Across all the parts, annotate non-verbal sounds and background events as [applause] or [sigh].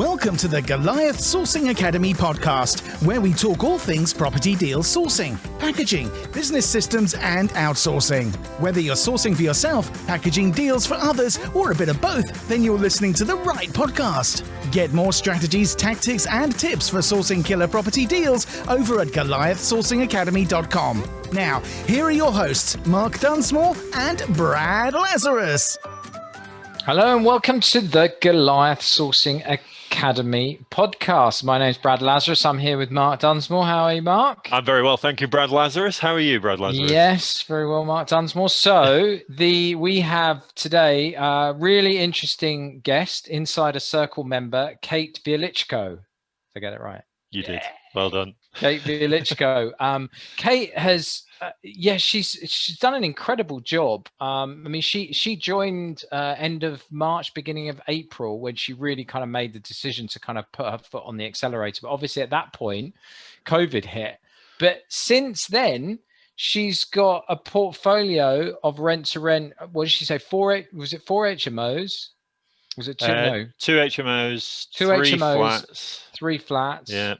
Welcome to the Goliath Sourcing Academy podcast, where we talk all things property deal sourcing, packaging, business systems, and outsourcing. Whether you're sourcing for yourself, packaging deals for others, or a bit of both, then you're listening to the right podcast. Get more strategies, tactics, and tips for sourcing killer property deals over at GoliathSourcingAcademy.com. Now, here are your hosts, Mark Dunsmore and Brad Lazarus. Hello and welcome to the Goliath Sourcing Academy podcast. My name is Brad Lazarus. I'm here with Mark Dunsmore. How are you, Mark? I'm very well, thank you, Brad Lazarus. How are you, Brad Lazarus? Yes, very well, Mark Dunsmore. So [laughs] the we have today a really interesting guest, Insider Circle member Kate Wieliczko. Did I get it right? You did. Well done. Kate Wieliczko. Um, Kate has uh, yeah, she's she's done an incredible job. Um, I mean, she she joined uh, end of March, beginning of April, when she really kind of made the decision to kind of put her foot on the accelerator. But obviously, at that point, COVID hit. But since then, she's got a portfolio of rent to rent. What did she say? Four was it four HMOs? Was it two? Uh, no, two HMOs, two three HMOs, flats. three flats. Yeah.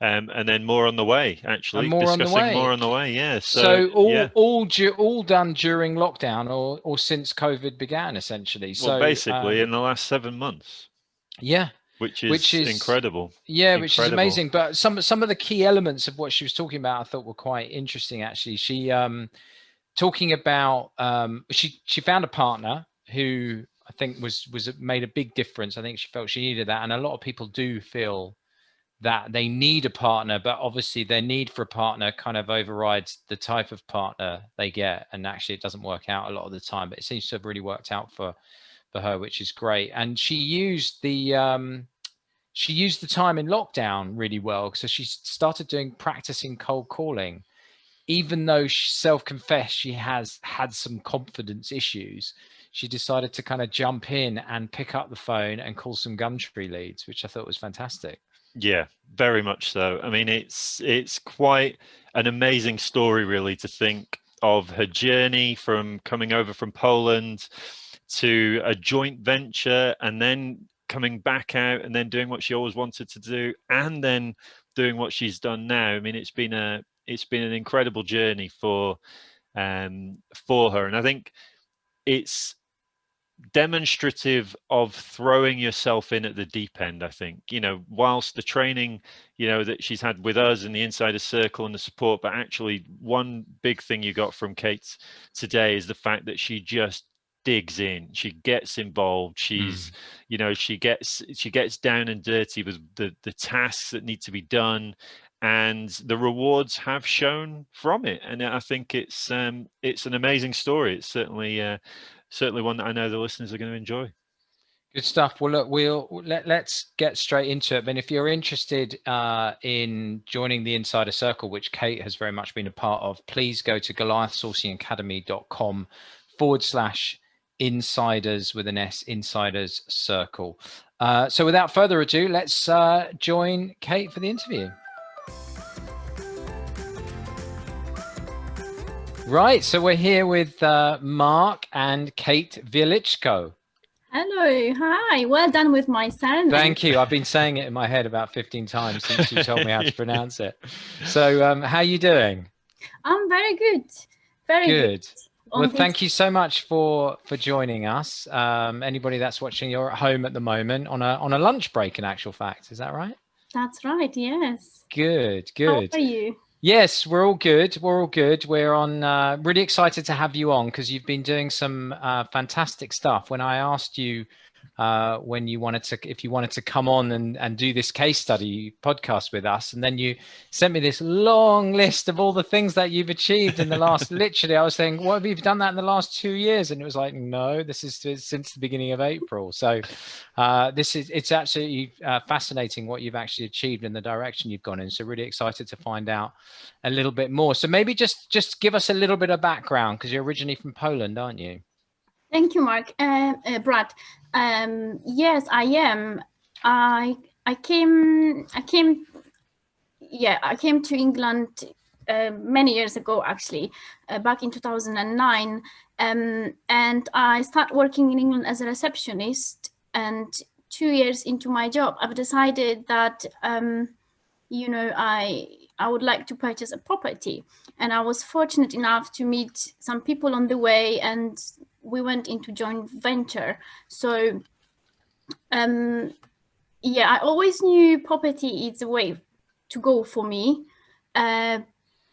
Um, and then more on the way. Actually, And more on the way. more on the way. Yeah. So, So, all yeah. all all done during lockdown or or since COVID began, essentially. well, basically, um, in the last seven months, yeah, which is, Which is- incredible. yeah, which is amazing. But some some of the key elements of what she was talking about, I thought were quite interesting. Actually, she um talking about um she she found a partner who I think was was made a big difference. I think she felt she needed that, and a lot of people do feel that they need a partner, but obviously their need for a partner kind of overrides the type of partner they get, and actually it doesn't work out a lot of the time. But it seems to have really worked out for for her, which is great. And she used the um, she used the time in lockdown really well. So she started doing practicing cold calling, even though she self-confessed she has had some confidence issues. She decided to kind of jump in and pick up the phone and call some Gumtree leads, which I thought was fantastic. Yeah, very much so. I mean, it's it's quite an amazing story, really, to think of her journey from coming over from Poland to a joint venture, and then coming back out, and then doing what she always wanted to do, and then doing what she's done now. I mean, it's been a it's been an incredible journey for um for her, and I think it's demonstrative of throwing yourself in at the deep end i think you know whilst the training you know that she's had with us in the insider circle and the support but actually one big thing you got from kate today is the fact that she just digs in. She gets involved. She's you know she gets she gets down and dirty with the the tasks that need to be done and the rewards have shown from it. And i think it's um it's an amazing story. It's certainly uh certainly one that I know the listeners are going to enjoy. Good stuff. Well, look, we'll let, let's get straight into it. And if you're interested uh, in joining the Insider Circle, which Kate has very much been a part of, please go to goliathsourcingacademy.com forward slash insiders with an S, insiders circle. Uh, so without further ado, let's uh, join Kate for the interview. Right, so we're here with uh, Mark and Kate Wieliczko. Hello, hi. Well done with my surname. Thank you. I've been saying it in my head about 15 times since you told me how to [laughs] pronounce it. So, um, how are you doing? I'm very good. Very good. Good. Well, thank you so much for for joining us. Um, anybody that's watching, you're at home at the moment on a on a lunch break. In actual fact, is that right? That's right. Yes. Good. Good. How are you? Yes, we're all good. We're all good. We're on. Uh, really excited to have you on because you've been doing some uh, fantastic stuff. When I asked you uh, when you wanted to, if you wanted to come on and and do this case study podcast with us, and then you sent me this long list of all the things that you've achieved in the last. [laughs] literally, I was saying, "What have you done that in the last two years?" And it was like, "No, this is since the beginning of April." So uh, this is it's absolutely uh, fascinating what you've actually achieved and the direction you've gone in. So really excited to find out a little bit more. So maybe just just give us a little bit of background because you're originally from Poland, aren't you? Thank you, Mark. Uh, uh, Brad. Um, yes, I am. I I came I came yeah I came to England uh, many years ago actually uh, back in 2009 um, and I started working in England as a receptionist and two years into my job, I've decided that, um, you know, I I would like to purchase a property. And I was fortunate enough to meet some people on the way and we went into joint venture. So, um, yeah, I always knew property is a way to go for me. Uh,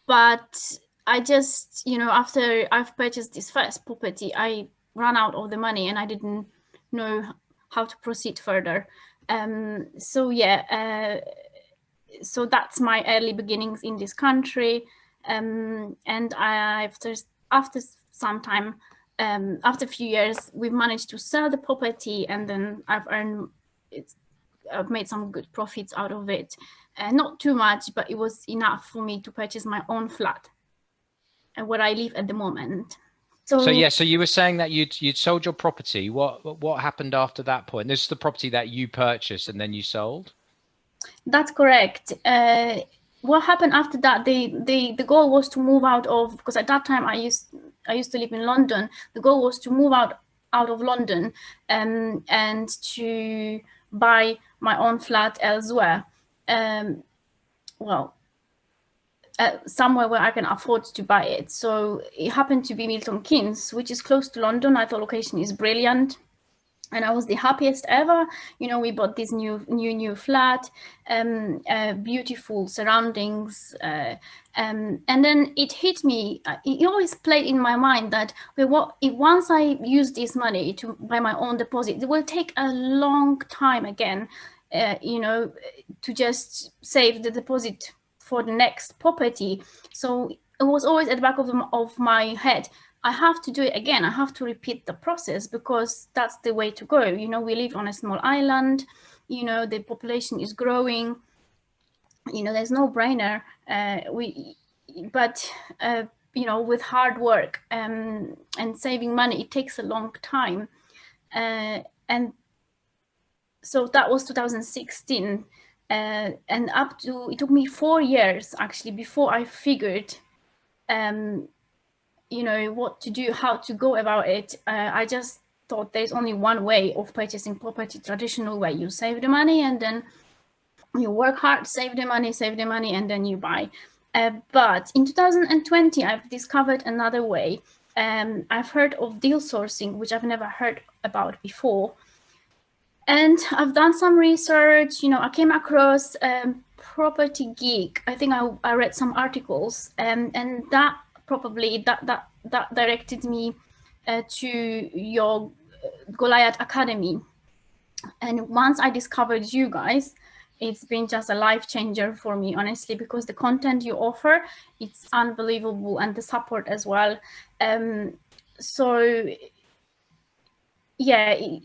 but I just, you know, after I've purchased this first property, I ran out of the money and I didn't know how to proceed further. Um, so yeah, uh, so that's my early beginnings in this country. Um, and I, after, after some time, um, after a few years, we've managed to sell the property and then I've earned, it's, I've made some good profits out of it. Uh, not too much, but it was enough for me to purchase my own flat and where I live at the moment. So, so yeah, so you were saying that you'd you'd sold your property. What what happened after that point? This is the property that you purchased and then you sold. That's correct. Uh, what happened after that? The the the goal was to move out of because at that time I used I used to live in London. The goal was to move out out of London um, and to buy my own flat elsewhere. Um, well, uh, somewhere where I can afford to buy it. So it happened to be Milton Keynes, which is close to London. I thought location is brilliant and I was the happiest ever. You know, we bought this new, new, new flat, um, uh, beautiful surroundings, uh, um, and then it hit me. Uh, it always played in my mind that if once I use this money to buy my own deposit, it will take a long time again. Uh, you know, to just save the deposit for the next property. So it was always at the back of, of my head I have to do it again. I have to repeat the process because that's the way to go. You know, we live on a small island, you know, the population is growing, you know, there's no brainer. Uh, we, but, uh, you know, with hard work um, and saving money, it takes a long time. Uh, and so that was 2016. Uh, and up to, it took me four years actually before I figured um, you know, what to do, how to go about it. Uh, I just thought there's only one way of purchasing property, traditional way. You save the money and then you work hard, save the money, save the money, and then you buy. Uh, but in 2020, I've discovered another way. Um, I've heard of deal sourcing, which I've never heard about before. And I've done some research, you know, I came across um, Property Geek. I think I, I read some articles um, and that probably that that that directed me uh, to your Goliath Academy. And once I discovered you guys, it's been just a life changer for me, honestly, because the content you offer, it's unbelievable and the support as well. Um, so yeah, it,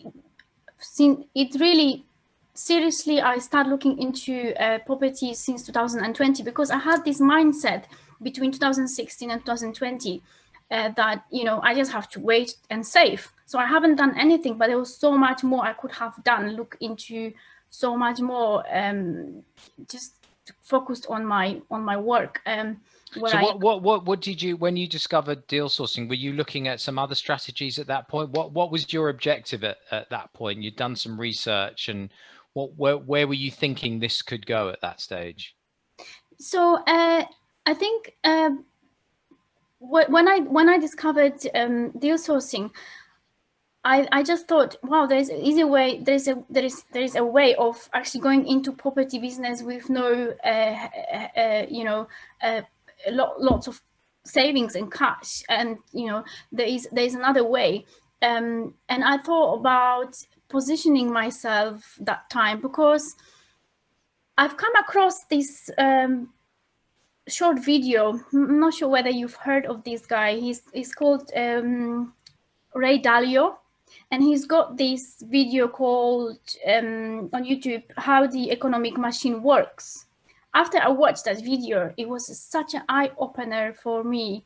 it really, seriously, I started looking into uh, property since 2020 because I had this mindset between 2016 and 2020 uh, that, you know, I just have to wait and save. So I haven't done anything, but there was so much more I could have done, look into so much more, um, just focused on my on my work. Um, so what, I, what what what did you when you discovered deal sourcing? Were you looking at some other strategies at that point? What what was your objective at, at that point? You'd done some research, and what where where were you thinking this could go at that stage? So uh, I think uh, when I when I discovered um, deal sourcing, I, I just thought, wow, there's an easy way. There's a there is there is a way of actually going into property business with no, uh, uh, uh you know, uh, lot, lots of savings and cash, and you know, there is there is another way. Um, and I thought about positioning myself that time because I've come across this um, short video. I'm not sure whether you've heard of this guy. He's, he's called um, Ray Dalio. And he's got this video called um, on YouTube, How the Economic Machine Works. After I watched that video, it was such an eye-opener for me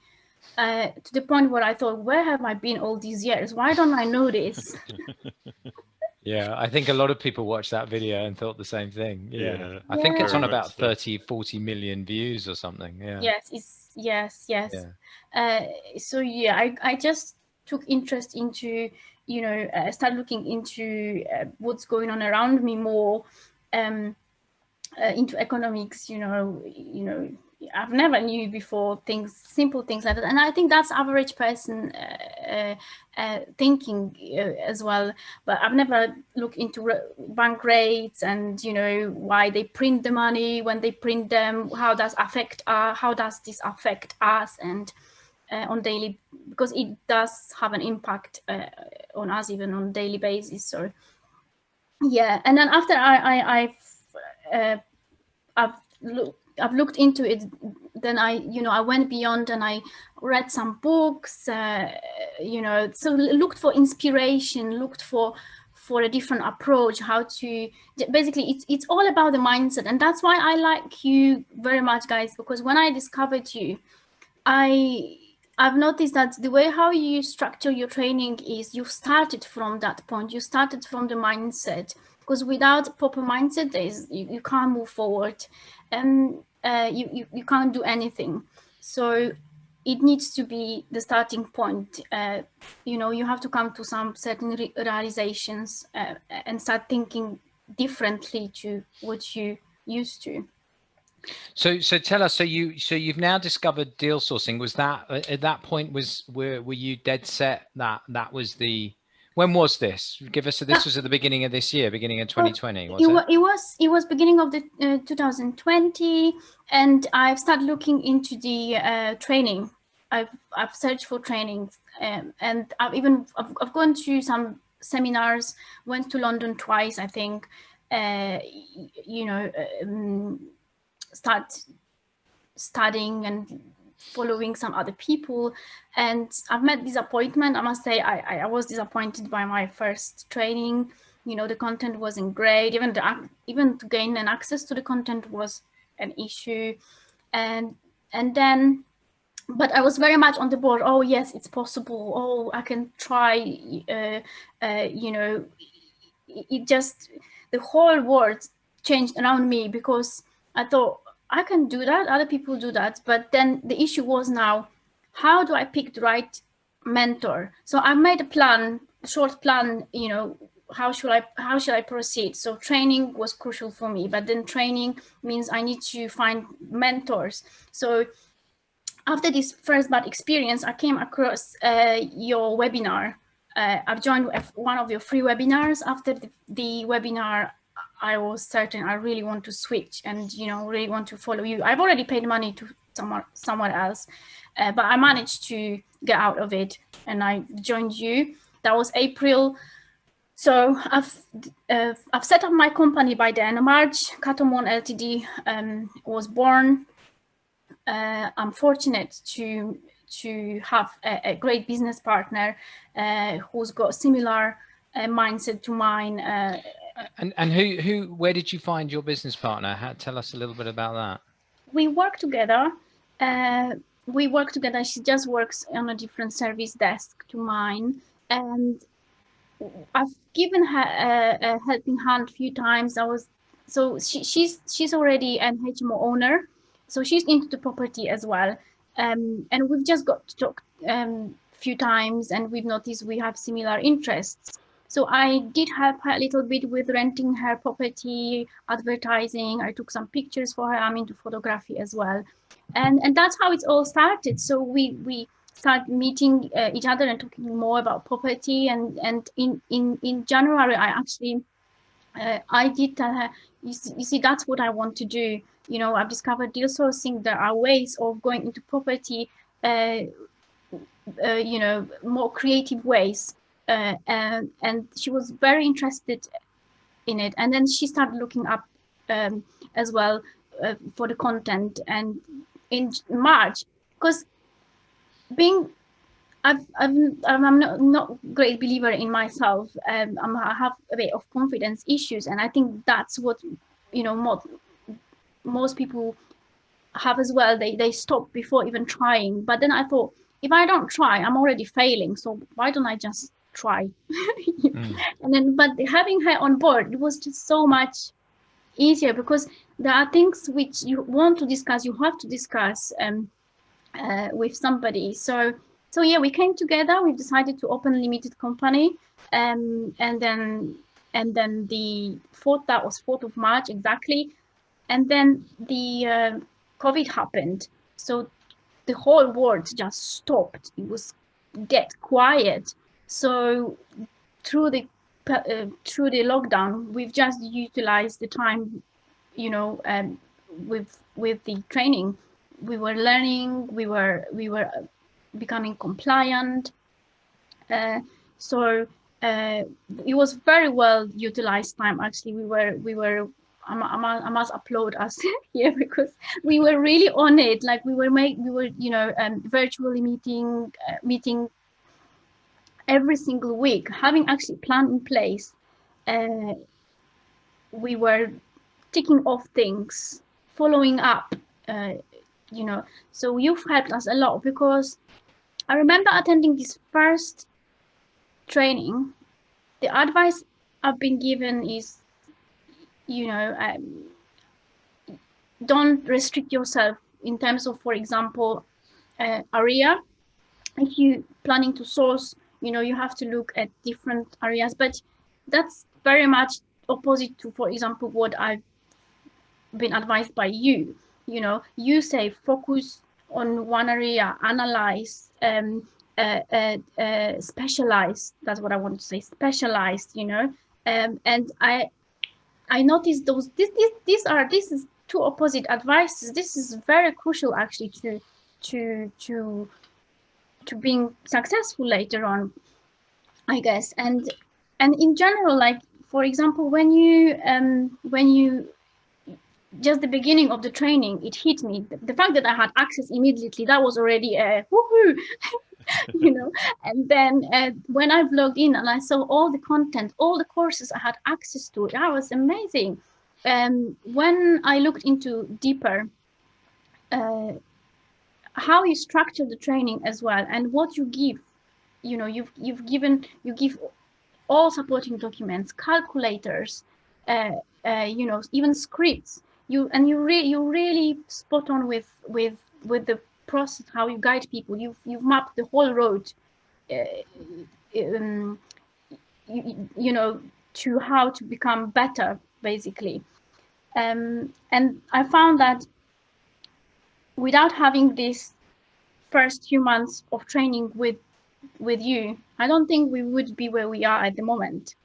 uh, to the point where I thought, where have I been all these years? Why don't I know this? [laughs] Yeah, I think a lot of people watched that video and thought the same thing. Yeah. yeah. I think it's on about 30, 40 million views or something. Yeah. Yes, it's yes, yes. Yeah. Uh, so yeah, I, I just took interest into, you know, uh, start looking into uh, what's going on around me more, um, uh, into economics, you know, you know, I've never knew before things, simple things like that. And I think that's average person uh thinking uh, as well. But I've never looked into bank rates and, you know, why they print the money, when they print them, how does affect, uh, how does this affect us and uh, on daily, because it does have an impact on us even on daily basis. So yeah, and then after I, I I've, I've looked I've looked into it, then I, you know, I went beyond and I read some books, uh, you know, so looked for inspiration, looked for for a different approach, how to basically it's it's all about the mindset, and that's why I like you very much, guys, because when I discovered you, I I've noticed that the way how you structure your training is you started from that point, you started from the mindset because without proper mindset, is you, you can't move forward. And uh, you, you, you can't do anything. So it needs to be the starting point. Uh, you know, you have to come to some certain re realizations uh, and start thinking differently to what you used to. So, so tell us. So you, so you've now discovered deal sourcing. Was that at that point? Was were were you dead set that that was the when was this? Give us. This was at the beginning of this year, beginning of 2020. Was it, it? it was. It was beginning of the uh, 2020, and I've started looking into the uh, training. I've I've searched for training, um, and I've even I've, I've gone to some seminars. Went to London twice, I think. Uh, you know, um, start studying and following some other people and I've met disappointment. I must say I, I was disappointed by my first training. You know, the content wasn't great. Even the, even to gain an access to the content was an issue. And and then but I was very much on the board. Oh yes, it's possible. Oh, I can try. Uh, uh, you know, it, it just the whole world changed around me because I thought I can do that, other people do that. But then the issue was now, how do I pick the right mentor? So I made a plan, a short plan, you know, how should I how should I proceed? So training was crucial for me, but then training means I need to find mentors. So after this first bad experience, I came across uh, your webinar. Uh, I've joined one of your free webinars. After the, the webinar, I was certain I really want to switch and, you know, really want to follow you. I've already paid money to someone, someone else, uh, but I managed to get out of it and I joined you. That was April. So I've uh, I've set up my company by then. March, Catomon Ltd um, was born. Uh, I'm fortunate to to have a, a great business partner uh, who's got similar uh, mindset to mine uh, and and who who where did you find your business partner? How, tell us a little bit about that. We work together. Uh, we work together. She just works on a different service desk to mine, and I've given her a, a helping hand a few times. I was so she, she's she's already an HMO owner, so she's into the property as well. Um, and we've just got to talk um, few times, and we've noticed we have similar interests. So I did help her a little bit with renting her property, advertising. I took some pictures for her. I'm into photography as well. And, and that's how it all started. So we, we started meeting uh, each other and talking more about property. And, and in, in, in January, I actually, uh, I did tell her, you see, you see, that's what I want to do. You know, I've discovered deal sourcing. There are ways of going into property, uh, uh you know, more creative ways uh, and and she was very interested in it and then she started looking up um, as well uh, for the content and in march because being I've, I've, I'm not, not great believer in myself. Um, I'm, I have a bit of confidence issues, and I think that's what you know most most people have as well. They they stop before even trying. But then I thought, if I don't try, I'm already failing. So why don't I just try mm. [laughs] and then but having her on board it was just so much easier because there are things which you want to discuss you have to discuss um, uh, with somebody so so yeah, we came together. We decided to open a limited company, um, and then and then the fourth that was fourth of March exactly, and then the uh, COVID happened. So the whole world just stopped. It was dead quiet. So through the uh, through the lockdown, we've just utilized the time, you know, um, with with the training. We were learning. We were we were becoming compliant. Uh, so uh, it was very well utilized time. Actually, we were we were I must applaud us [laughs] here because we were really on it. Like we were make we were you know um, virtually meeting uh, meeting every single week, having actually plan in place. Uh, we were ticking off things, following up. Uh, you know, so you've helped us a lot because I remember attending this first training. The advice I've been given is, you know, um, don't restrict yourself in terms of, for example, uh, area. If you're planning to source, you know, you have to look at different areas, but that's very much opposite to, for example, what I've been advised by you. You know, you say focus on one area, analyze, um, uh, uh, uh, specialized. That's what I want to say. Specialized, you know. Um, and I, I noticed those. This, this, these are this is two opposite advices. This is very crucial actually to, to, to, to being successful later on, I guess. And and in general, like for example, when you um when you just the beginning of the training, it hit me. The, the fact that I had access immediately, that was already a [laughs] woohoo, you know. And then uh, when I logged in and I saw all the content, all the courses I had access to, that was amazing. Um, when I looked into deeper, uh, how you structure the training as well and what you give, you know, you've you've given you give all supporting documents, calculators, uh, uh, you know, even scripts. You and you really you really spot on with with with the process how you guide people. You've you've mapped the whole road uh, um, you, you know to how to become better basically. Um, and i found that without having this first few months of training with with you i don't think we would be where we are at the moment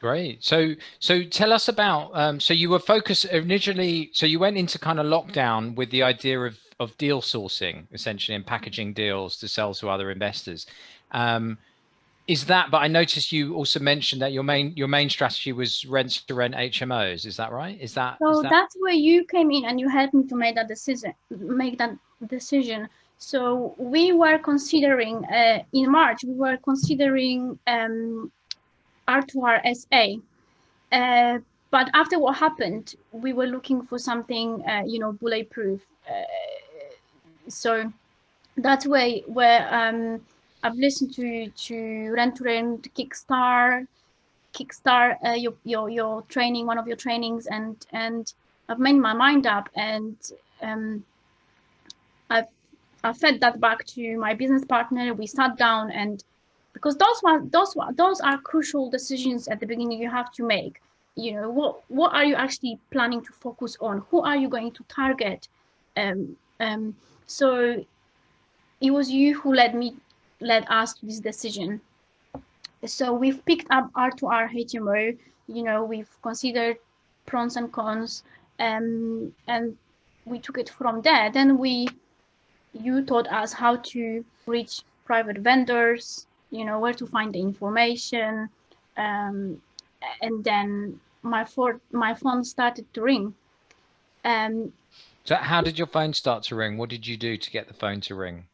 Great. So, so tell us about. Um, so you were focused initially. So you went into kind of lockdown with the idea of of deal sourcing, essentially, and packaging deals to sell to other investors. Um, is that? But I noticed you also mentioned that your main your main strategy was rent to rent HMOs. Is that right? Is that? So is that... that's where you came in and you helped me to make that decision. Make that decision. So we were considering uh, in March. We were considering. Um, R2R SA. Uh, but after what happened, we were looking for something, uh, you know, bulletproof. Uh, so that's where where um, I've listened to to Rent to Rent, Kickstart, Kickstart uh, your your your training, one of your trainings, and and I've made my mind up, and um, I've I fed that back to my business partner. We sat down and because those one those those are crucial decisions at the beginning you have to make. You know what what are you actually planning to focus on? Who are you going to target? Um, um, so it was you who led me led us to this decision. So we've picked up r2r hmo you know we've considered pros and cons um, and we took it from there. Then we you taught us how to reach private vendors you know where to find the information um, and then my phone my phone started to ring. Um, so how did your phone start to ring? What did you do to get the phone to ring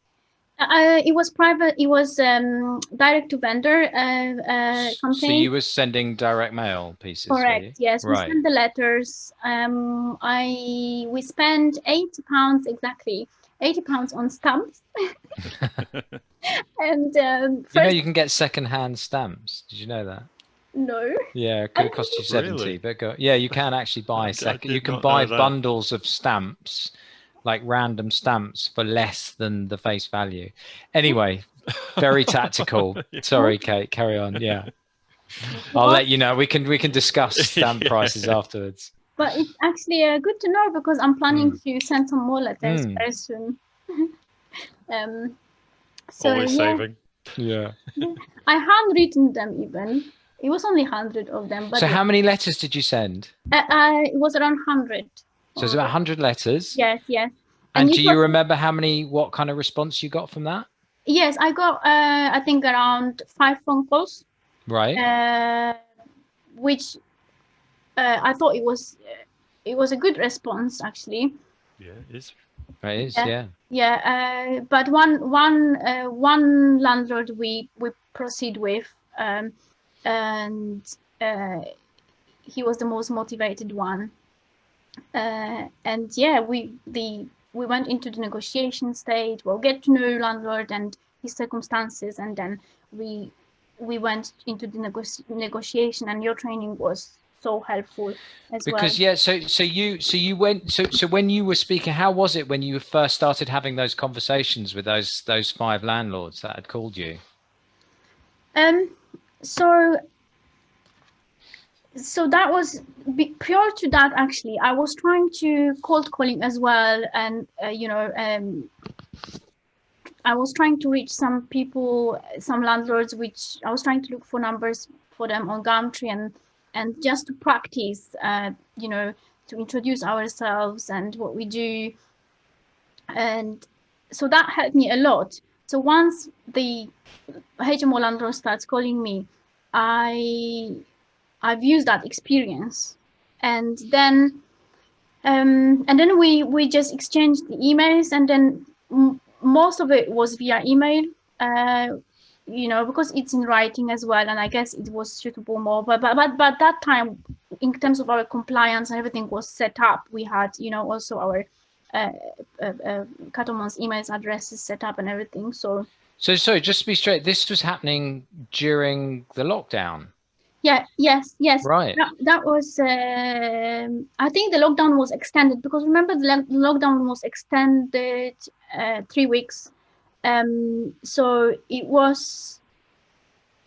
uh, it was private it was um, direct to vendor uh, uh, company so you were sending direct mail pieces correct yes right. we sent the letters um, i we spent 80 pounds exactly 80 pounds on stamps. [laughs] and um, first... you know you can get second-hand stamps. Did you know that? No. Yeah, it could cost you 70, really? but go, yeah, you can actually buy second. You can buy bundles of stamps like random stamps for less than the face value. Anyway, [laughs] very tactical. [laughs] Sorry, Kate, carry on. Yeah. [laughs] I'll let you know. We can we can discuss stamp prices afterwards. But it's actually uh, good to know because I'm planning to send some more letters Mm. very soon. um, so Always yeah, saving. Yeah. I handwritten them even. It was only hundred of them, but So how many letters did you send? uh, uh, it was around hundred. So it's about 100 letters. Yes, yes. And, And do you you remember how many, what kind of response you got from that? Yes, I got uh, I think around five phone calls, Right. uh, which uh, I thought it was it was a good response actually. Yeah, it is. It is, yeah. yeah. Yeah, uh, but one one uh, one landlord we we proceed with, um, and uh, he was the most motivated one. Uh, and yeah, we the we went into the negotiation stage. We'll get to know landlord and his circumstances, and then we we went into the nego- negotiation. And your training was so helpful as Because well. Because yeah, so so you so you went so so when you were speaking, how was it when you first started having those conversations with those those five landlords that had called you? Um, so, so that was prior to that. Actually, I was trying to cold calling as well, and uh, you know, um, I was trying to reach some people, some landlords, which I was trying to look for numbers for them on Gumtree and and just to practice, uh, you know, to introduce ourselves and what we do, and so that helped me a lot. So once the HMO landlord starts calling me, I I've used that experience, and then um, and then we we just exchanged the emails, and then most of it was via email. Uh, you know, because it's in writing as well, and I guess it was suitable more. But but but, but that time, in terms of our compliance and everything was set up, we had you know also our uh, uh, uh, emails addresses set up and everything. So So sorry, just to be straight, this was happening during the lockdown, yeah, yes, yes. right? That, that was, um I think the lockdown was extended because remember the lo- lockdown was extended uh, three weeks. Um, so it was,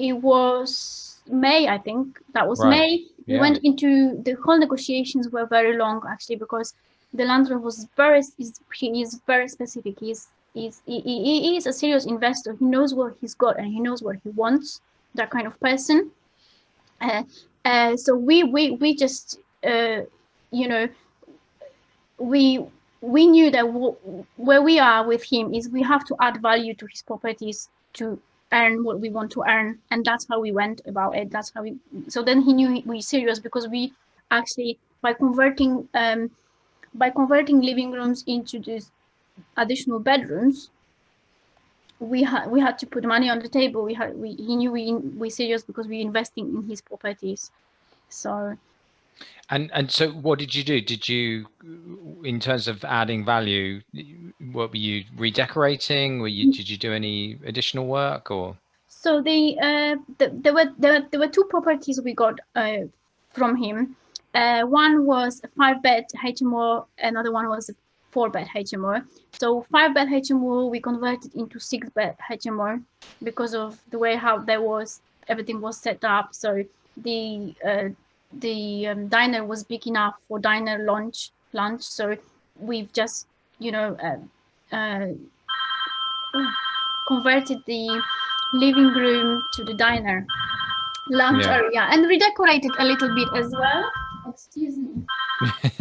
it was May, I think that was Right, May. We yeah. went into the whole negotiations were very long actually because the landlord was very is he is very specific. He's he's he, he he is a serious investor. He knows what he's got and he knows what he wants. That kind of person. Uh, uh, so we we we just uh, you know we we knew that where we are with him is we have to add value to his properties to earn what we want to earn. And that's how we went about it. That's how we so then he knew we serious because we actually by converting um by converting living rooms into these additional bedrooms we had we had to put money on the table we had we he knew we we serious because we investing in his properties so And and so what did you do? Did you, in terms of adding value, what were you redecorating? Were you did you do any additional work or? So the, uh, the there were there, there were two properties we got uh, from him. Uh, one was a five bed HMO, another one was a four bed HMO. So five bed HMO we converted into six bed HMO because of the way how there was everything was set up. So the uh, the um, diner was big enough for diner lunch lunch. So we've just you know uh, uh, converted the living room to the diner lounge Yeah. area and redecorated a little bit as well excuse me [laughs]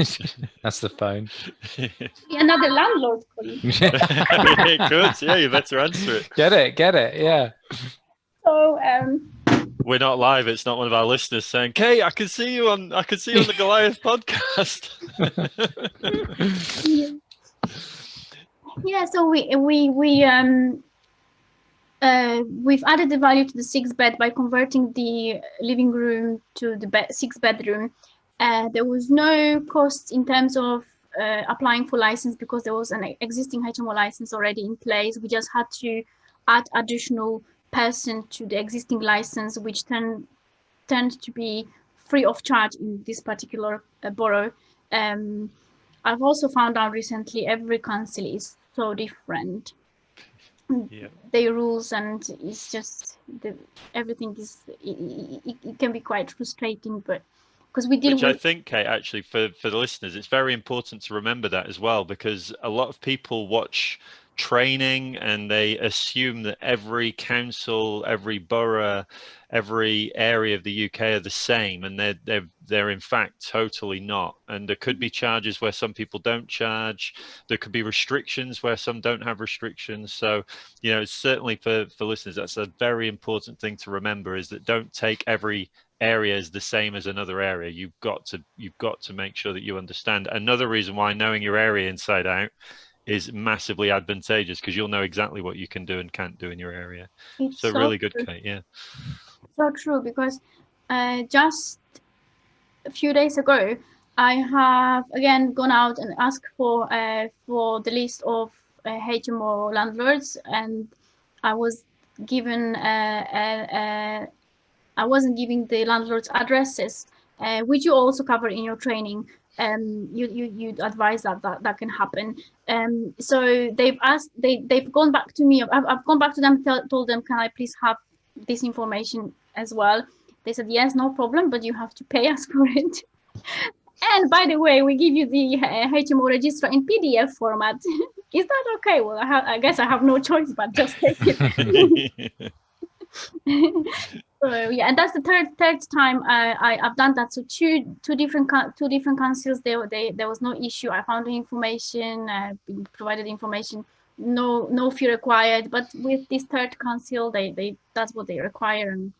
That's the phone. [laughs] another landlord calling [laughs] Good. Yeah, you better answer it. get it, get it. Yeah. so um We're not live. It's not one of our listeners saying, "Kate, I can see you on. I can see you on the Goliath podcast." yeah. yeah so we we we um uh, we've added the value to the six bed by converting the living room to the bed, six bedroom. Uh, there was no cost in terms of uh, applying for license because there was an existing HMO license already in place. We just had to add additional person to the existing license, which tend tend to be free of charge in this particular uh, borough. Um, I've also found out recently every council is so different. Yeah. Their rules and it's just the everything is it, it, it can be quite frustrating, but because we deal Which with I think, Kate, actually, for, for the listeners, it's very important to remember that as well, because a lot of people watch training and they assume that every council, every borough, every area of the UK are the same, and they're they're they're in fact totally not. And there could be charges where some people don't charge. There could be restrictions where some don't have restrictions. So, you know, certainly for for listeners, that's a very important thing to remember: is that don't take every area is the same as another area. You've got to you've got to make sure that you understand. Another reason why knowing your area inside out is massively advantageous because you'll know exactly what you can do and can't do in your area. It's so really good true. kate yeah. So true because uh, just a few days ago I have again gone out and asked for uh, for the list of uh, HMO landlords and I was given uh, a, uh, I wasn't giving the landlords addresses. Uh, which you also cover in your training. Um, you, you you advise that that, that can happen. Um, so they've asked they they've gone back to me. I've, I've gone back to them tell, told them can I please have this information as well? They said yes no problem but you have to pay us [laughs] for it. And by the way we give you the uh, HMO register in PDF format. [laughs] Is that okay? Well I, have, I guess I have no choice but just take it [laughs] yeah and that's the third third time I, I i've done that. So two two different two different councils there they there was no issue. I found the information I provided information. No no fee required. But with this third council they they that's what they require and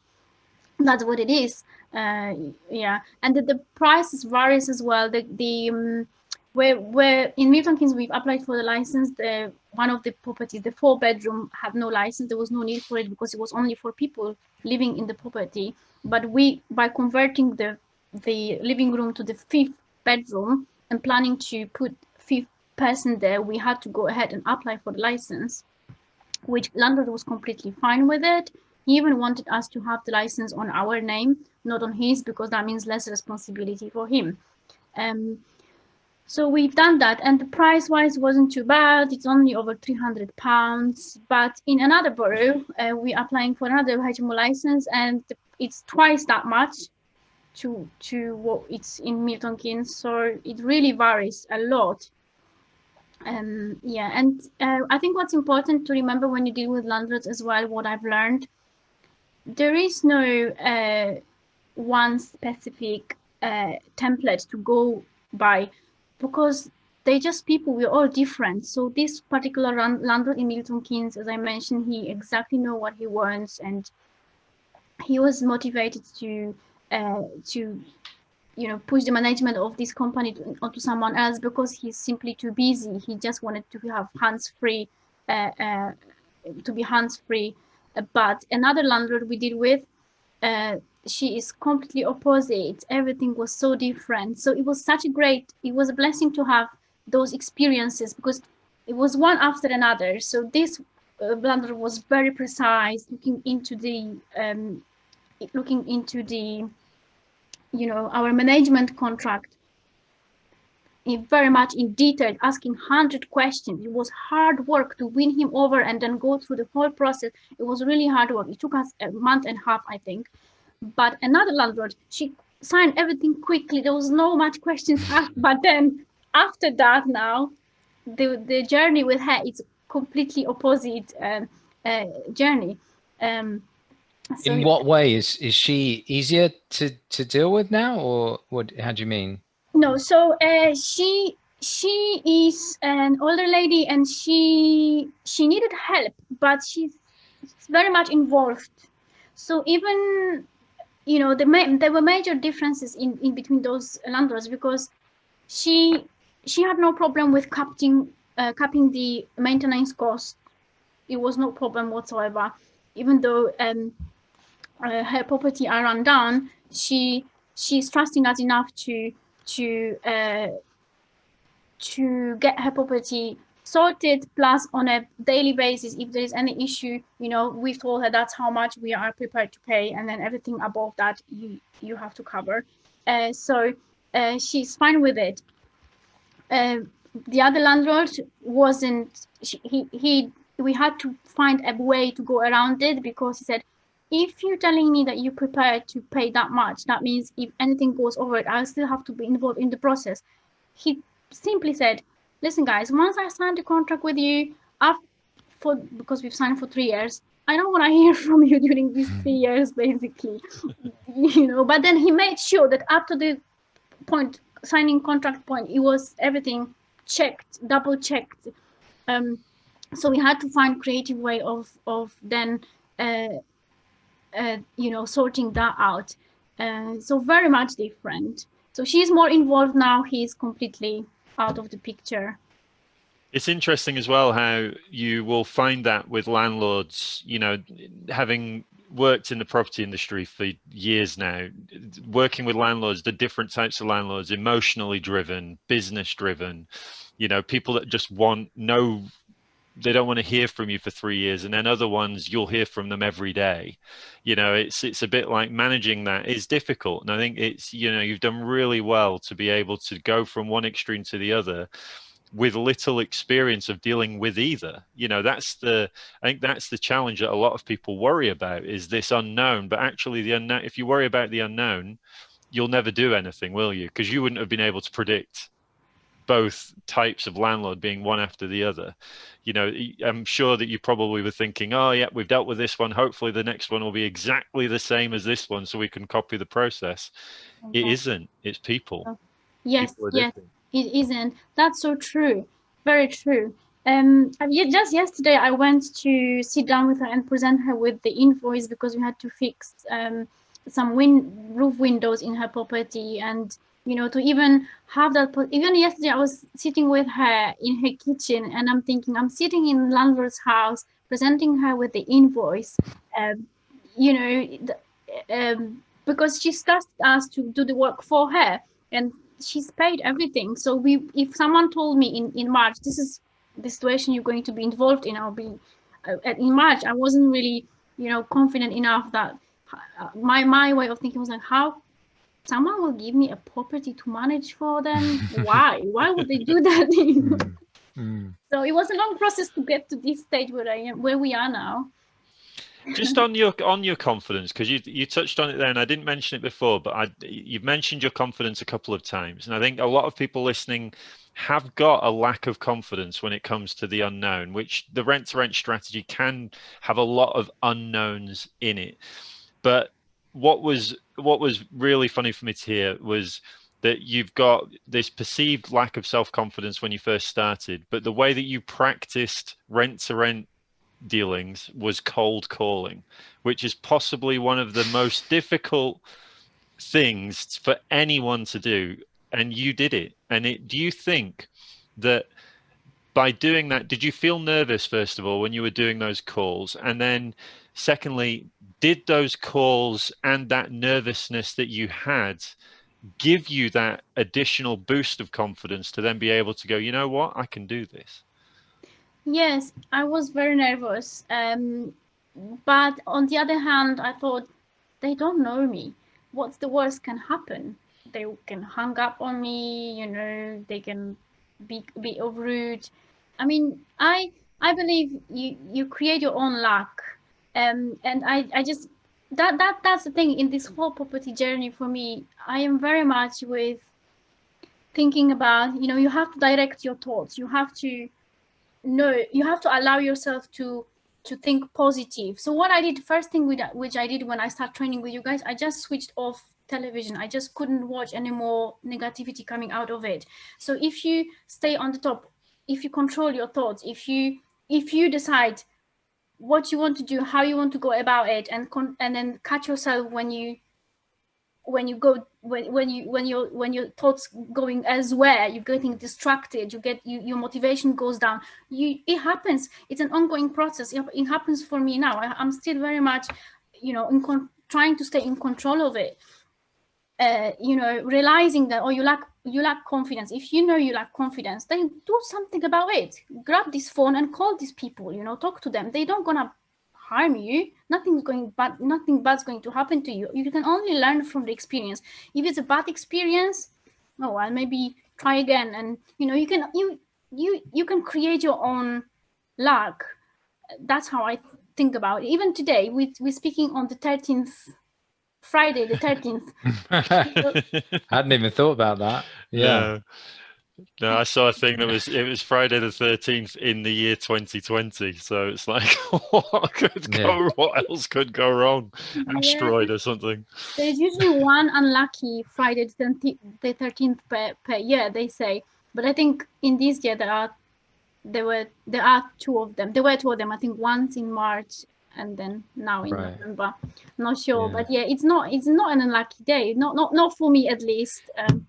that's what it is. Uh yeah. And the, the prices varies as well. The the um, where where in Milton Keynes we've applied for the license. The one of the properties, the four bedroom, had no license. There was no need for it because it was only for people living in the property. But we, by converting the the living room to the fifth bedroom and planning to put fifth person there, we had to go ahead and apply for the license, which landlord was completely fine with it. He even wanted us to have the license on our name, not on his, because that means less responsibility for him. Um, so we've done that and the price wise wasn't too bad. It's only over 300 pounds. But in another borough, uh, we're applying for another HMO license and it's twice that much to to what it's in Milton Keynes. So it really varies a lot. Um, yeah, and uh, I think what's important to remember when you deal with landlords as well, what I've learned, there is no uh, one specific uh, template to go by because they're just people we're all different. So this particular landlord in milton keynes as i mentioned he exactly know what he wants and he was motivated to uh, to you know push the management of this company to, onto someone else because he's simply too busy. He just wanted to have hands free uh, uh, to be hands free. But another landlord we deal with uh, she is completely opposite. Everything was so different. So it was such a great it was a blessing to have those experiences because it was one after another. So this uh, blender was very precise looking into the um, looking into the you know our management contract in very much in detail asking 100 questions. It was hard work to win him over and then go through the whole process. It was really hard work. It took us a month and a half i think but another landlord, she signed everything quickly. There was no much questions asked. [laughs] But then after that, now the the journey with her is completely opposite um, uh, journey. Um, so In what way is is she easier to to deal with now, or what? How do you mean? No, so uh, she she is an older lady, and she she needed help, but she's very much involved. So even you know, the there were major differences in, in between those landlords because she she had no problem with capping uh, capping the maintenance cost. It was no problem whatsoever, even though um, uh, her property are run down. She she's trusting us enough to to uh, to get her property sorted plus on a daily basis if there is any issue you know we've told her that's how much we are prepared to pay and then everything above that you you have to cover. Uh, so uh, she's fine with it. Uh, the other landlord wasn't he he we had to find a way to go around it because he said if you're telling me that you're prepared to pay that much that means if anything goes over it i'll still have to be involved in the process. He simply said listen guys once i signed a contract with you after, for because we've signed for three years i don't want to hear from you during these three [laughs] years basically you know. But then he made sure that up to the point signing contract point it was everything checked double checked um so we had to find creative way of of then uh, uh, you know sorting that out. Uh, so very much different. So she's more involved now he's completely out of the picture. It's interesting as well how you will find that with landlords you know having worked in the property industry for years now working with landlords the different types of landlords emotionally driven business driven you know people that just want no they don't want to hear from you for three years and then other ones you'll hear from them every day. You know it's it's a bit like managing that is difficult and i think it's you know you've done really well to be able to go from one extreme to the other with little experience of dealing with either. You know that's the i think that's the challenge that a lot of people worry about is this unknown but actually the unknown if you worry about the unknown you'll never do anything will you? Because you wouldn't have been able to predict both types of landlord being one after the other. You know i'm sure that you probably were thinking oh yeah we've dealt with this one. Hopefully the next one will be exactly the same as this one so we can copy the process. Okay. it isn't. It's people. Oh, yes people yes. it isn't. That's so true. Very true. Um just yesterday i went to sit down with her and present her with the invoice because we had to fix um some win roof windows in her property and you know, to even have that. Even yesterday, I was sitting with her in her kitchen, and I'm thinking, I'm sitting in landlord's house, presenting her with the invoice, um, you know, um, because she trusted us to do the work for her, and she's paid everything. So we, if someone told me in in March, this is the situation you're going to be involved in, I'll be uh, in March. I wasn't really, you know, confident enough that uh, my my way of thinking was like, how someone will give me a property to manage for them why [laughs] why would they do that [laughs] mm. Mm. so it was a long process to get to this stage where i am where we are now just on your on your confidence because you you touched on it there and i didn't mention it before but i you've mentioned your confidence a couple of times and i think a lot of people listening have got a lack of confidence when it comes to the unknown which the rent to rent strategy can have a lot of unknowns in it but what was what was really funny for me to hear was that you've got this perceived lack of self-confidence when you first started but the way that you practiced rent to rent dealings was cold calling which is possibly one of the most difficult things for anyone to do and you did it. And it do you think that by doing that did you feel nervous first of all when you were doing those calls? And then secondly did those calls and that nervousness that you had give you that additional boost of confidence to then be able to go you know what? I can do this. Yes i was very nervous um, but on the other hand i thought they don't know me. What's the worst can happen? They can hang up on me you know they can be be rude. I mean i i believe you you create your own luck um, and I, I just that that that's the thing. In this whole property journey for me i am very much with thinking about you know you have to direct your thoughts. You have to know you have to allow yourself to to think positive. So what i did first thing with which i did when i start training with you guys i just switched off television. I just couldn't watch any more negativity coming out of it. So if you stay on the top if you control your thoughts if you if you decide what you want to do, how you want to go about it, and and then catch yourself when you when you go when, when you when your when your thoughts going elsewhere you're getting distracted you get you, your motivation goes down. You it happens. It's an ongoing process. It, it happens for me now. I, am still very much you know in trying to stay in control of it. Uh, you know realizing that oh you lack you lack confidence. If you know you lack confidence then do something about it. Grab this phone and call these people you know talk to them. They don't gonna harm you. Nothing's going bad nothing bad's going to happen to you. You can only learn from the experience. If it's a bad experience oh well maybe try again. And you know you can you you you can create your own luck. That's how i think about it. Even today we, we're speaking on the 13th friday the 13th I [laughs] hadn't even thought about that. Yeah. No. No, I saw a thing that was it was Friday the thirteenth in the year 2020. So it's like [laughs] what could go what else could go wrong? Asteroid or something. there's usually one unlucky friday the 13th the 13th per, per year they say but i think in this year there are there were there are two of them there were two of them i think once in march and then now in Right. november not sure Yeah. but yeah it's not it's not an unlucky day not not not for me at least um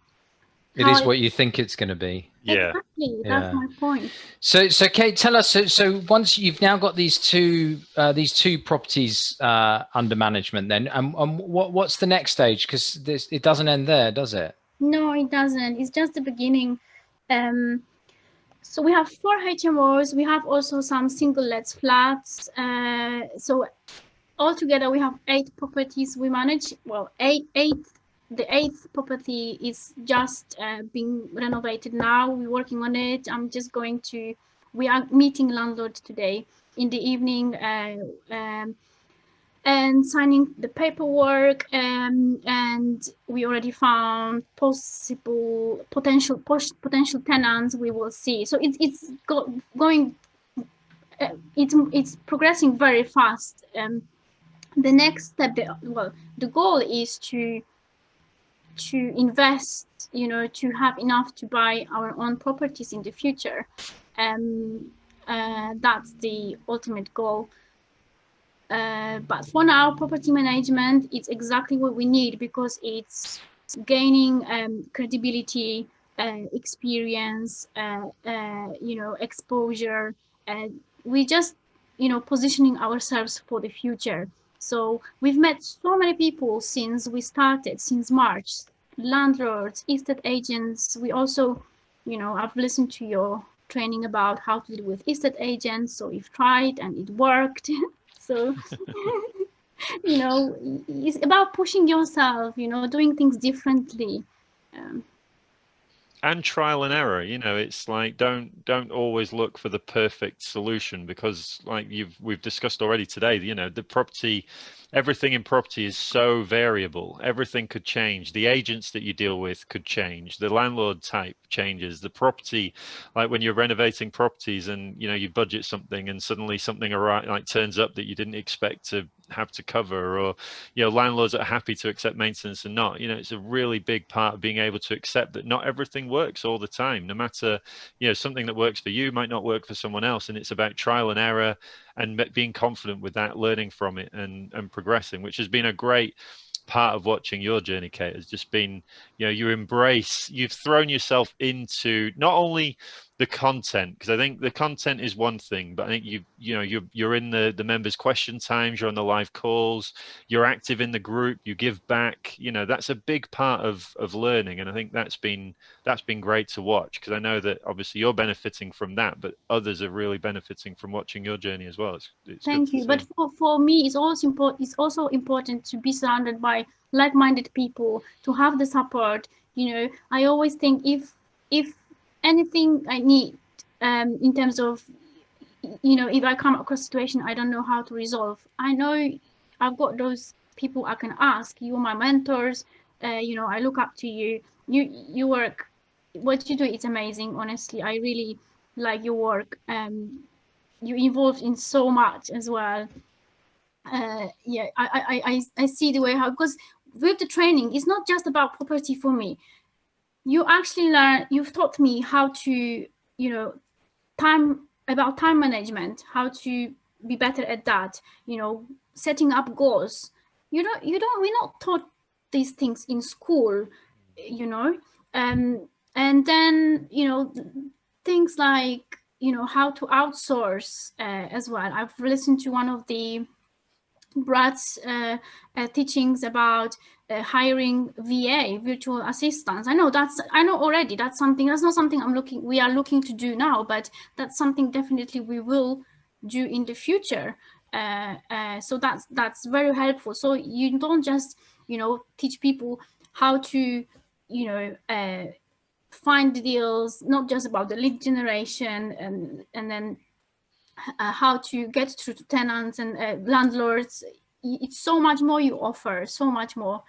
It is what you think it's going to be. Yeah. exactly Yeah. that's my point So, so Kate, tell us. So, so once you've now got these two, uh, these two properties uh, under management, then, and, and what, what's the next stage? Because this, it doesn't end there, does it? No, it doesn't. It's just the beginning. Um, so we have four HMOs. We have also some single lets flats. Uh, so altogether we have eight properties we manage. Well, eight, eight. The eighth property is just uh, being renovated now. We're working on it. I'm just going to. We are meeting landlord today in the evening. Uh, um, and signing the paperwork um, and we already found possible potential potential tenants we will see. So it's it's go, going uh, it's it's progressing very fast. Um, the next step the, well the goal is to to invest you know to have enough to buy our own properties in the future. Um, uh, that's the ultimate goal uh, but for now, property management is exactly what we need because it's gaining um, credibility, uh, experience, uh, uh, you know, exposure. We just, you know, positioning ourselves for the future. So we've met so many people since we started, since March, landlords, estate agents. We also, you know, I've listened to your training about how to deal with estate agents. So we've tried and it worked. [laughs] so [laughs] you know it's about pushing yourself you know doing things differently. Um, and trial and error you know it's like don't don't always look for the perfect solution because like you've we've discussed already today you know the property everything in property is so variable. Everything could change. The agents that you deal with could change. The landlord type changes. The property like when you're renovating properties and you know you budget something and suddenly something like turns up that you didn't expect to have to cover or you know landlords are happy to accept maintenance and not. You know it's a really big part of being able to accept that not everything works all the time. No matter you know something that works for you might not work for someone else and it's about trial and error and being confident with that learning from it and and progressing which has been a great part of watching your journey kate has just been you know you embrace you've thrown yourself into not only the content because i think the content is one thing but i think you you know you're you're in the the members question times you're on the live calls you're active in the group you give back you know that's a big part of of learning and i think that's been that's been great to watch because i know that obviously you're benefiting from that but others are really benefiting from watching your journey as well it's, it's thank you see. but for, for me it's also important it's also important to be surrounded by like-minded people to have the support you know i always think if if anything i need um in terms of you know if i come across a situation i don't know how to resolve i know i've got those people i can ask. You're my mentors. Uh, you know i look up to you. You you work. What you do is amazing honestly. I really like your work. Um you're involved in so much as well. Uh yeah i i i i see the way how because with the training it's not just about property for me you actually learn you've taught me how to you know time about time management how to be better at that you know setting up goals. You don't you don't we're not taught these things in school you know? Um and then you know things like you know how to outsource uh, as well. I've listened to one of the Brad's uh, uh, teachings about uh, hiring VA, virtual assistants. I know that's, I know already that's something, that's not something I'm looking, we are looking to do now, but that's something definitely we will do in the future. Uh, uh, so that's, that's very helpful. So you don't just, you know, teach people how to, you know, uh, find deals, not just about the lead generation and, and then uh, how to get through to tenants and uh, landlords. It's so much more you offer, so much more.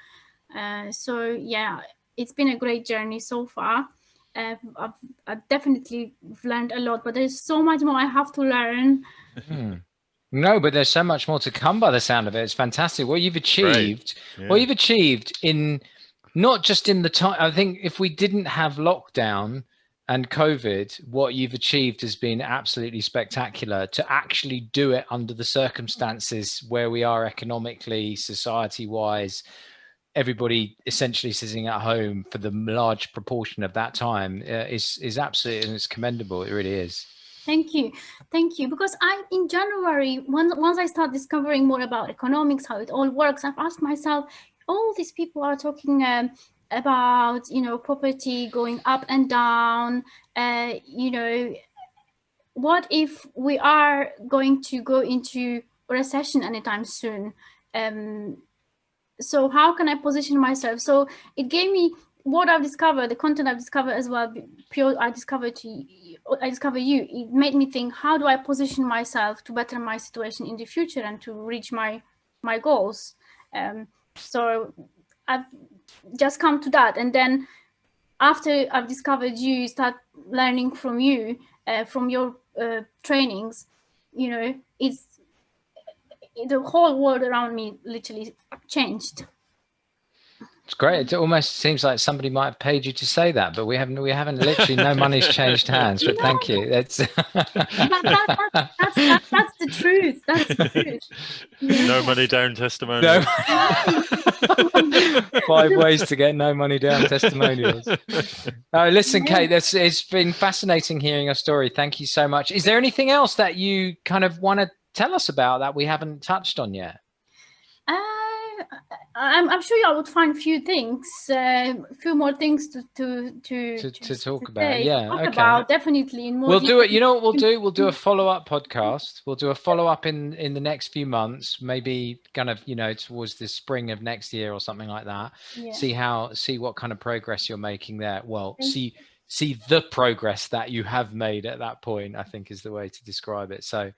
Uh, so yeah, it's been a great journey so far. Uh, I've, I've, definitely learned a lot, but there's so much more I have to learn. Hmm. No, but there's so much more to come by the sound of it. It's fantastic. What you've achieved, yeah. what you've achieved in not just in the time, I think if we didn't have lockdown and COVID, what you've achieved has been absolutely spectacular to actually do it under the circumstances where we are economically, society wise, everybody essentially sitting at home for the large proportion of that time uh, is is absolutely and it's commendable. It really is. Thank you. Thank you. Because i in january once once i start discovering more about economics how it all works i've asked myself all these people are talking um, about you know property going up and down uh, you know what if we are going to go into recession anytime soon um, so how can I position myself? So it gave me what I've discovered, the content I've discovered as well, pure I discovered to I discovered you. It made me think, how do I position myself to better my situation in the future and to reach my my goals? Um, so I've just come to that, and then after I've discovered you, start learning from you, uh, from your uh, trainings. You know, it's the whole world around me literally changed. It's great. It almost seems like somebody might have paid you to say that, but we haven't. We haven't. Literally, no money's changed hands. But thank you. That's that, [laughs] that, that, that's, that, that's the truth. That's the truth. Yeah. [laughs] No money down testimonials. No. [laughs] Five ways to get no money down testimonials. Oh, listen, Kate. That's it's been fascinating hearing your story. Thank you so much. Is there anything else that you kind of want to tell us about that we haven't touched on yet? Uh, I'm, I'm, sure y'all would find a few things, uh, a few more things to to to, to, to talk to about. Yeah, talk okay. About, definitely in more. We'll do it. You know what we'll do? We'll do a follow up podcast. We'll do a follow up in in the next few months, maybe kind of you know towards the spring of next year or something like that. Yeah. See how see what kind of progress you're making there. Well, Thank see. You see the progress that you have made at that point i think is the way to describe it. So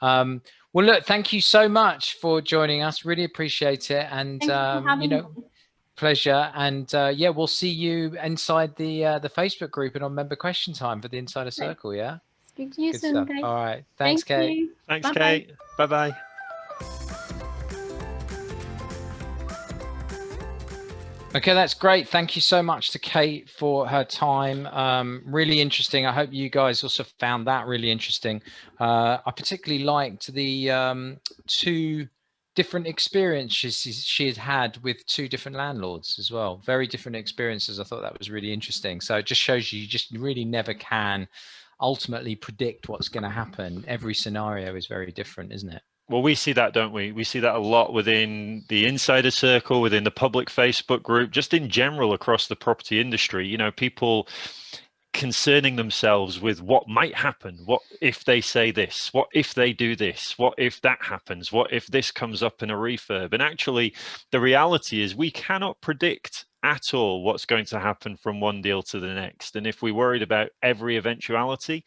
um, well look thank you so much for joining us. Really appreciate it. And um, you know me. pleasure. And uh, yeah we'll see you inside the uh, the facebook group and on member question time for the insider circle yeah? Speak to you Good soon guys. all right. Thanks Thank kate. you. thanks bye kate. Bye Okay, that's great. Thank you so much to Kate for her time. Um, really interesting. I hope you guys also found that really interesting. Uh, I particularly liked the um, two different experiences she had had with two different landlords as well. Very different experiences. I thought that was really interesting. So it just shows you, you just really never can ultimately predict what's going to happen. Every scenario is very different, isn't it? Well we see that don't we? We see that a lot within the insider circle within the public facebook group just in general across the property industry. You know people concerning themselves with what might happen. What if they say this? What if they do this? What if that happens? What if this comes up in a refurb? And actually the reality is we cannot predict at all what's going to happen from one deal to the next. And if we worried about every eventuality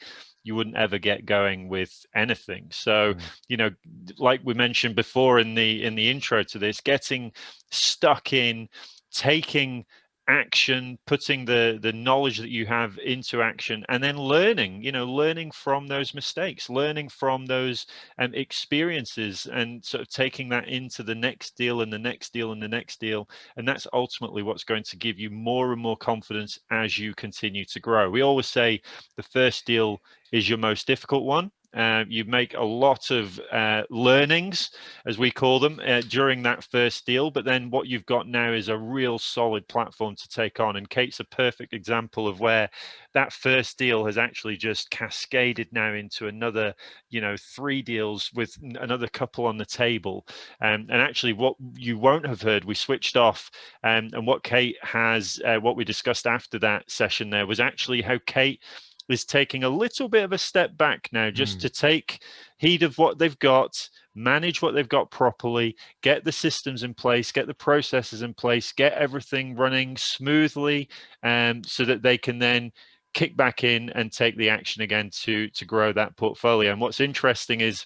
you wouldn't ever get going with anything so mm. you know like we mentioned before in the in the intro to this getting stuck in taking action putting the the knowledge that you have into action and then learning you know learning from those mistakes learning from those um, experiences and sort of taking that into the next deal and the next deal and the next deal. And that's ultimately what's going to give you more and more confidence as you continue to grow. We always say the first deal is your most difficult one uh, you make a lot of uh, learnings, as we call them, uh, during that first deal. But then what you've got now is a real solid platform to take on. And Kate's a perfect example of where that first deal has actually just cascaded now into another, you know, three deals with another couple on the table. Um, and actually, what you won't have heard, we switched off. Um, and what Kate has, uh, what we discussed after that session there was actually how Kate is taking a little bit of a step back now just Mm. to take heed of what they've got manage what they've got properly get the systems in place get the processes in place get everything running smoothly um, so that they can then kick back in and take the action again to to grow that portfolio and what's interesting is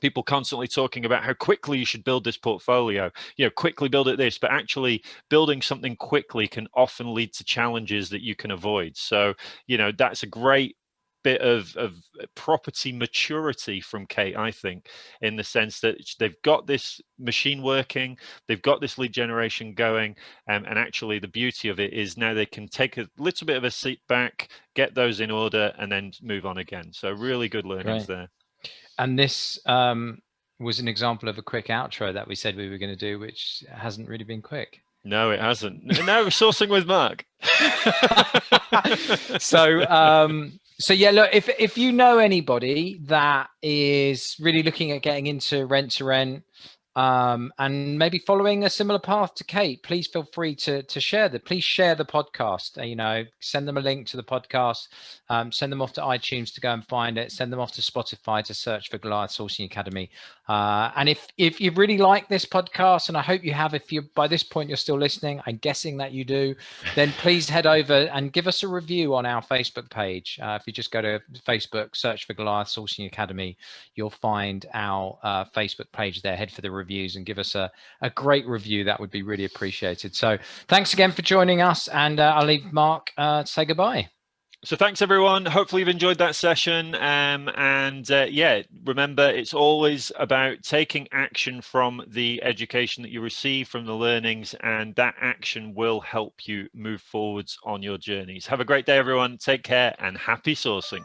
people constantly talking about how quickly you should build this portfolio you know quickly build it this but actually building something quickly can often lead to challenges that you can avoid so you know that's a great bit of, of property maturity from Kate, I think, in the sense that they've got this machine working, they've got this lead generation going, um, and actually the beauty of it is now they can take a little bit of a seat back, get those in order, and then move on again. So really good learnings Great. there. And this um, was an example of a quick outro that we said we were going to do, which hasn't really been quick. No, it hasn't. No, sourcing with Mark. [laughs] [laughs] so um so yeah look if if you know anybody that is really looking at getting into rent to rent um and maybe following a similar path to kate please feel free to to share the please share the podcast uh, you know send them a link to the podcast um, send them off to itunes to go and find it send them off to spotify to search for goliath sourcing academy uh, and if if you really like this podcast and i hope you have if you by this point you're still listening i'm guessing that you do then please head over and give us a review on our Facebook page. Uh, if you just go to Facebook, search for Goliath Sourcing Academy, you'll find our uh, Facebook page there. Head for the reviews and give us a, a great review. That would be really appreciated. So thanks again for joining us. And uh, I'll leave Mark uh, to say goodbye. So thanks everyone. Hopefully you've enjoyed that session. Um, and uh, yeah, remember it's always about taking action from the education that you receive from the learnings, and that action will help you move forwards on your journeys. Have a great day, everyone. Take care and happy sourcing.